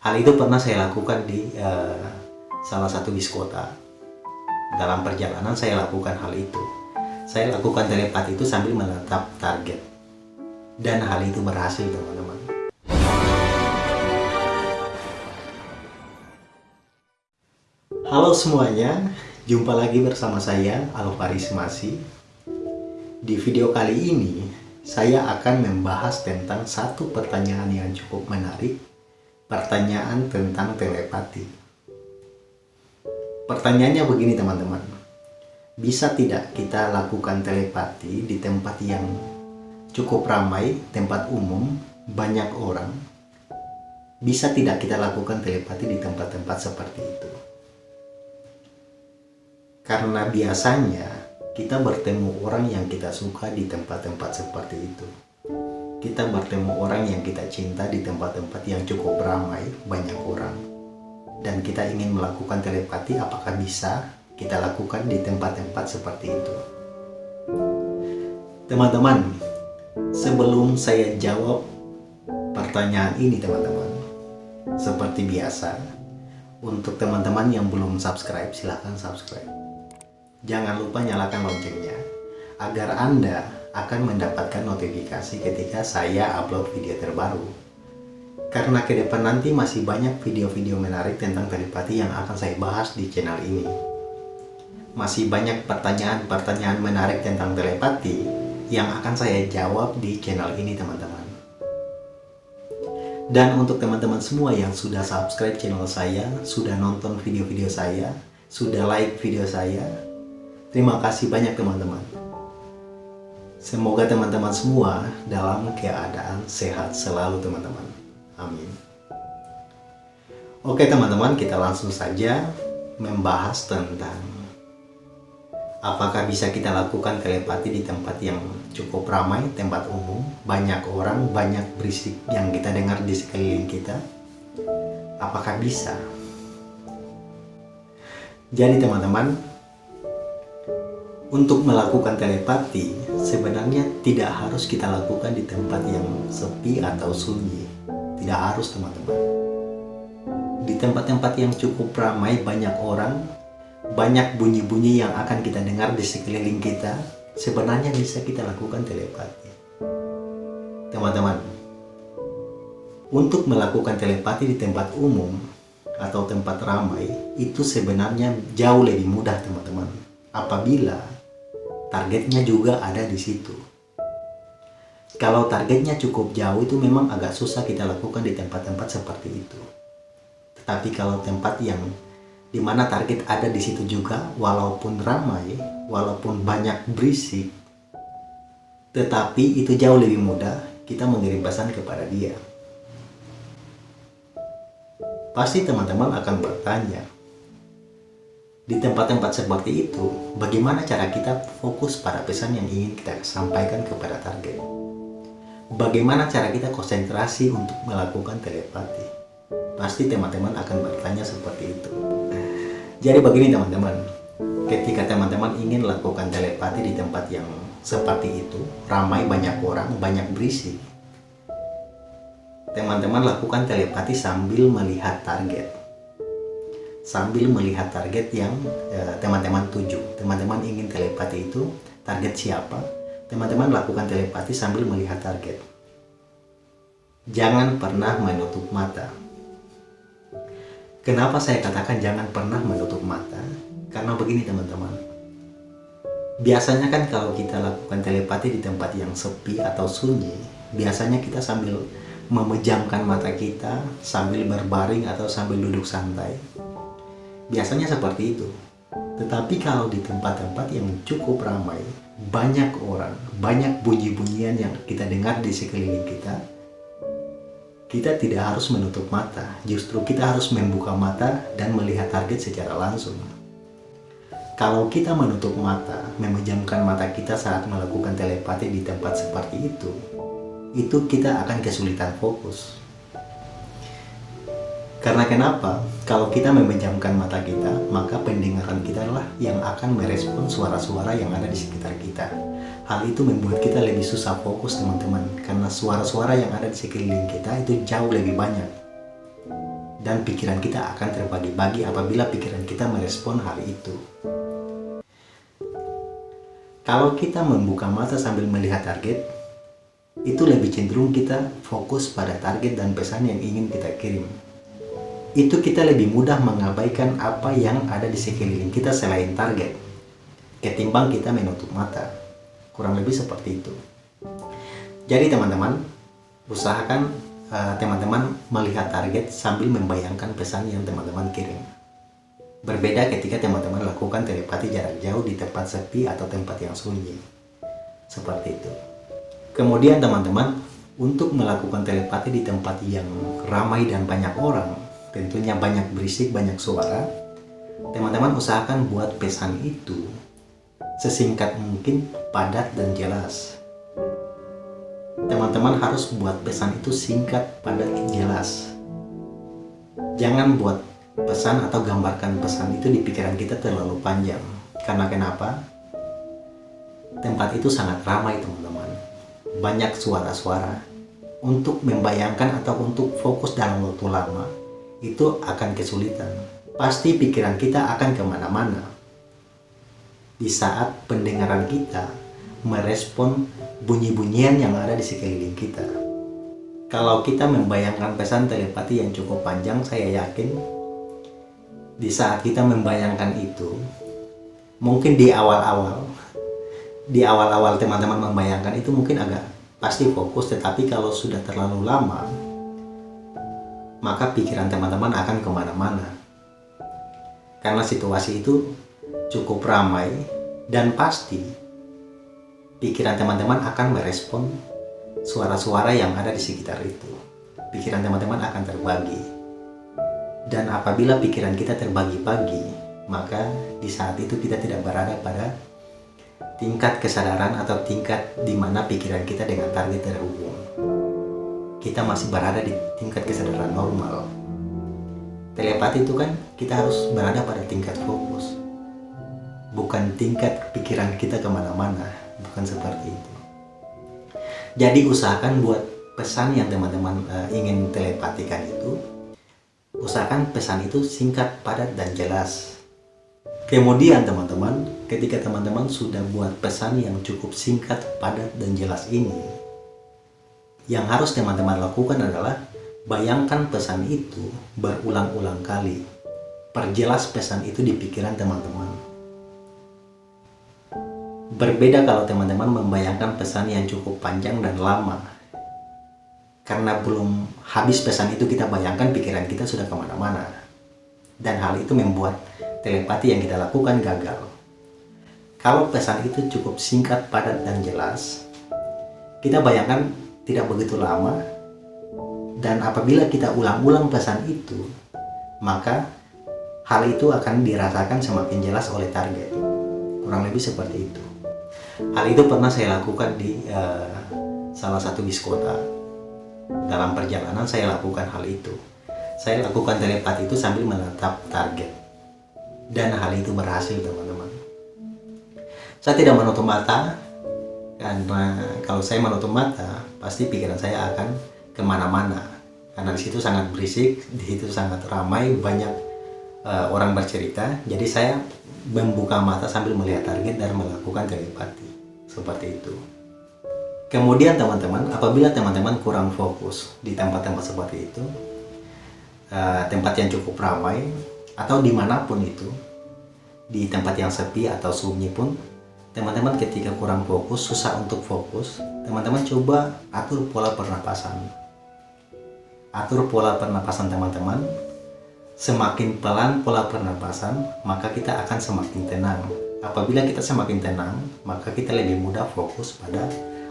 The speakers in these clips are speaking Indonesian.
Hal itu pernah saya lakukan di uh, salah satu bis. Dalam perjalanan saya lakukan hal itu. Saya lakukan telepati itu sambil menetap target. Dan hal itu berhasil teman-teman. Halo semuanya, jumpa lagi bersama saya Alvaris Masi. Di video kali ini, saya akan membahas tentang satu pertanyaan yang cukup menarik pertanyaan tentang telepati. Pertanyaannya begini teman-teman. Bisa tidak kita lakukan telepati di tempat yang cukup ramai, tempat umum, banyak orang? Bisa tidak kita lakukan telepati di tempat-tempat seperti itu? Karena biasanya kita bertemu orang yang kita suka di tempat-tempat seperti itu kita bertemu orang yang kita cinta di tempat-tempat yang cukup ramai, banyak orang. Dan kita ingin melakukan telepati, apakah bisa kita lakukan di tempat-tempat seperti itu? Teman-teman, sebelum saya jawab pertanyaan ini teman-teman, seperti biasa, untuk teman-teman yang belum subscribe, silahkan subscribe. Jangan lupa nyalakan loncengnya, agar Anda akan mendapatkan notifikasi ketika saya upload video terbaru. Karena ke depan nanti masih banyak video-video menarik tentang telepati yang akan saya bahas di channel ini. Masih banyak pertanyaan-pertanyaan menarik tentang telepati yang akan saya jawab di channel ini teman-teman. Dan untuk teman-teman semua yang sudah subscribe channel saya, sudah nonton video-video saya, sudah like video saya, terima kasih banyak teman-teman. Semoga teman-teman semua dalam keadaan sehat selalu teman-teman. Amin. Oke teman-teman, kita langsung saja membahas tentang apakah bisa kita lakukan telepati di tempat yang cukup ramai, tempat umum, banyak orang, banyak berisik yang kita dengar di sekeliling kita. Apakah bisa? Jadi teman-teman, untuk melakukan telepati, sebenarnya tidak harus kita lakukan di tempat yang sepi atau sunyi. Tidak harus teman-teman. Di tempat-tempat yang cukup ramai, banyak orang, banyak bunyi-bunyi yang akan kita dengar di sekeliling kita, sebenarnya bisa kita lakukan telepati. Teman-teman, untuk melakukan telepati di tempat umum atau tempat ramai, itu sebenarnya jauh lebih mudah teman-teman. Apabila targetnya juga ada di situ. Kalau targetnya cukup jauh itu memang agak susah kita lakukan di tempat-tempat seperti itu. Tetapi kalau tempat yang di mana target ada di situ juga, walaupun ramai, walaupun banyak berisik, tetapi itu jauh lebih mudah kita mengirim pesan kepada dia. Pasti teman-teman akan bertanya, di tempat-tempat seperti itu, bagaimana cara kita fokus pada pesan yang ingin kita sampaikan kepada target? Bagaimana cara kita konsentrasi untuk melakukan telepati? Pasti teman-teman akan bertanya seperti itu. Jadi begini teman-teman, ketika teman-teman ingin lakukan telepati di tempat yang seperti itu, ramai banyak orang, banyak berisik, teman-teman lakukan telepati sambil melihat target sambil melihat target yang eh, teman-teman uh, tuju. Teman-teman ingin telepati itu target siapa? Teman-teman lakukan telepati sambil melihat target. Jangan pernah menutup mata. Kenapa saya katakan jangan pernah menutup mata? Karena begini teman-teman. Biasanya kan kalau kita lakukan telepati di tempat yang sepi atau sunyi, biasanya kita sambil memejamkan mata kita sambil berbaring atau sambil duduk santai Biasanya seperti itu. Tetapi kalau di tempat-tempat yang cukup ramai, banyak orang, banyak bunyi-bunyian yang kita dengar di sekeliling kita, kita tidak harus menutup mata. Justru kita harus membuka mata dan melihat target secara langsung. Kalau kita menutup mata, memejamkan mata kita saat melakukan telepati di tempat seperti itu, itu kita akan kesulitan fokus. Karena kenapa? Kalau kita memejamkan mata kita, maka pendengaran kita lah yang akan merespon suara-suara yang ada di sekitar kita. Hal itu membuat kita lebih susah fokus teman-teman, karena suara-suara yang ada di sekeliling kita itu jauh lebih banyak. dan pikiran kita akan terbagi-bagi apabila pikiran kita merespon hal itu. Kalau kita membuka mata sambil melihat target, itu lebih cenderung kita fokus pada target dan pesan yang ingin kita kirim. Itu kita lebih mudah mengabaikan apa yang ada di sekeliling kita selain target, ketimbang kita menutup mata. Kurang lebih seperti itu. Jadi teman-teman, usahakan eh, teman-teman uh, melihat target sambil membayangkan pesan yang teman-teman kirim. Berbeda ketika teman-teman lakukan telepati jarak jauh di tempat sepi atau tempat yang sunyi. Seperti itu. Kemudian teman-teman, untuk melakukan telepati di tempat yang ramai dan banyak orang, tentunya banyak berisik, banyak suara, teman-teman usahakan buat pesan itu sesingkat mungkin, padat dan jelas. Teman-teman harus buat pesan itu singkat, padat, jelas. Jangan buat pesan atau gambarkan pesan itu di pikiran kita terlalu panjang. Karena kenapa? Tempat itu sangat ramai teman-teman. Banyak suara-suara. Untuk membayangkan atau untuk fokus dalam waktu lama, itu akan kesulitan. Pasti pikiran kita akan ke mana-mana. Di saat pendengaran kita merespon bunyi-bunyian yang ada di sekeliling kita. Kalau kita membayangkan pesan telepati yang cukup panjang, saya yakin di saat kita membayangkan itu mungkin di awal-awal di awal-awal teman-teman membayangkan itu mungkin agak pasti fokus tetapi kalau sudah terlalu lama maka pikiran teman-teman akan ke mana-mana. Karena situasi itu cukup ramai dan pasti pikiran teman-teman akan merespon suara-suara yang ada di sekitar itu. Pikiran teman-teman akan terbagi. Dan apabila pikiran kita terbagi-bagi, maka di saat itu kita tidak berada pada tingkat kesadaran atau tingkat di mana pikiran kita dengan target terhubung. Kita masih berada di tingkat kesadaran normal. Telepati itu kan kita harus berada pada tingkat fokus. Bukan tingkat pikiran kita ke mana-mana. Bukan seperti itu. Jadi usahakan buat pesan yang teman-teman uh, ingin telepatikan itu usahakan pesan itu singkat, padat, dan jelas. Kemudian teman-teman, ketika teman-teman sudah buat pesan yang cukup singkat, padat, dan jelas ini, yang harus teman-teman lakukan adalah bayangkan pesan itu berulang-ulang kali. Perjelas pesan itu di pikiran teman-teman. Berbeda kalau teman-teman membayangkan pesan yang cukup panjang dan lama karena belum habis pesan itu kita bayangkan pikiran kita sudah ke mana-mana dan hal itu membuat telepati yang kita lakukan gagal kalau pesan itu cukup singkat, padat, dan jelas kita bayangkan tidak begitu lama dan apabila kita ulang-ulang pesan itu maka hal itu akan dirasakan semakin jelas oleh target kurang lebih seperti itu hal itu pernah saya lakukan di uh, salah satu bis kota dalam perjalanan saya lakukan hal itu. Saya lakukan telepati itu sambil menetap target. Dan hal itu berhasil teman-teman. Saya tidak menutup mata, karena kalau saya menutup mata, pasti pikiran saya akan ke mana-mana. Karena di situ sangat berisik, di situ sangat ramai, banyak uh, orang bercerita. Jadi saya membuka mata sambil melihat target dan melakukan telepati. Seperti itu. Kemudian teman-teman, apabila teman-teman kurang fokus di tempat-tempat seperti itu, uh, tempat yang cukup ramai, atau di mana pun itu, di tempat yang sepi atau sunyi pun, teman-teman ketika kurang fokus, susah untuk fokus, teman-teman coba atur pola pernapasan. Atur pola pernapasan teman-teman, semakin pelan pola pernapasan, maka kita akan semakin tenang. Apabila kita semakin tenang, maka kita lebih mudah fokus pada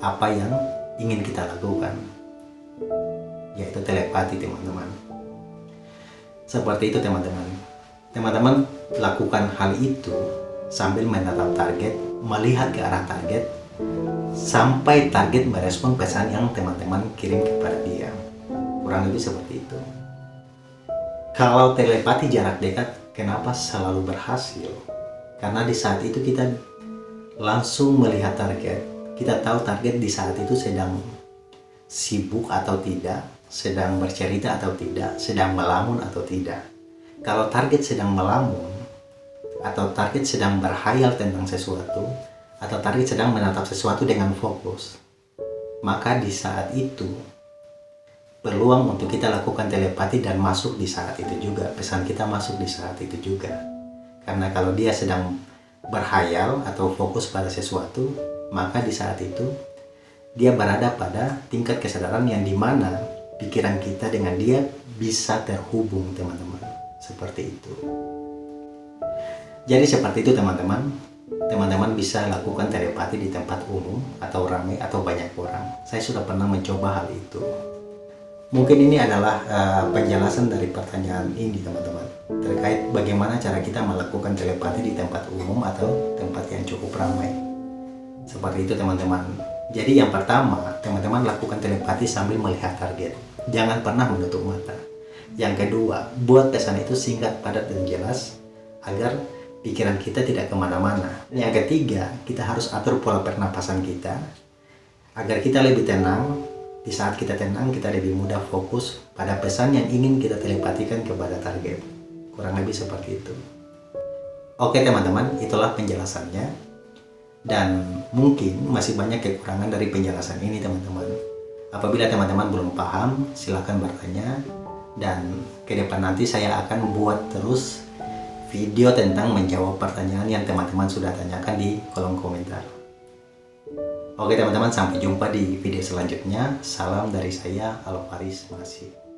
apa yang ingin kita lakukan yaitu telepati teman-teman seperti itu teman-teman teman-teman lakukan hal itu sambil menatap target melihat ke arah target sampai target merespon pesan yang teman-teman kirim kepada dia. Kurang lebih seperti itu. Kalau telepati jarak dekat kenapa selalu berhasil? Karena di saat itu kita langsung melihat target kita tahu target di saat itu sedang sibuk atau tidak sedang bercerita atau tidak, sedang melamun atau tidak. Kalau target sedang melamun, atau target sedang berhayal tentang sesuatu, atau target sedang menatap sesuatu dengan fokus, maka di saat itu peluang untuk kita lakukan telepati dan masuk di saat itu juga, pesan kita masuk di saat itu juga. Karena kalau dia sedang berhayal atau fokus pada sesuatu, maka di saat itu dia berada pada tingkat kesadaran yang di mana pikiran kita dengan dia bisa terhubung teman-teman seperti itu jadi seperti itu teman-teman. Teman-teman bisa lakukan telepati di tempat umum atau ramai atau banyak orang. Saya sudah pernah mencoba hal itu. Mungkin ini adalah uh, penjelasan dari pertanyaan ini teman-teman. Terkait bagaimana cara kita melakukan telepati di tempat umum atau tempat yang cukup ramai. Seperti itu teman-teman. Jadi yang pertama, teman-teman lakukan telepati sambil melihat target. Jangan pernah menutup mata. Yang kedua, buat pesan itu singkat, padat, dan jelas agar pikiran kita tidak ke mana-mana. Yang ketiga, kita harus atur pola pernapasan kita agar kita lebih tenang. Di saat kita tenang, kita lebih mudah fokus pada pesan yang ingin kita telepatikan kepada target. Kurang lebih seperti itu. Oke teman-teman, itulah penjelasannya dan mungkin masih banyak kekurangan dari penjelasan ini teman-teman apabila teman-teman belum paham silahkan bertanya dan ke depan nanti saya akan buat terus video tentang menjawab pertanyaan yang teman-teman sudah tanyakan di kolom komentar. Oke teman-teman sampai jumpa di video selanjutnya. Salam dari saya Alvaris Masih